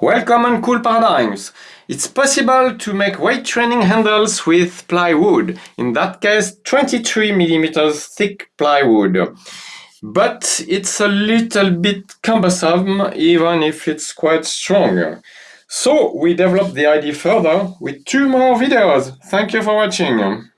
Welcome on Cool Paradigms! It's possible to make weight training handles with plywood, in that case 23 mm thick plywood. But it's a little bit cumbersome even if it's quite strong. So we developed the idea further with two more videos. Thank you for watching.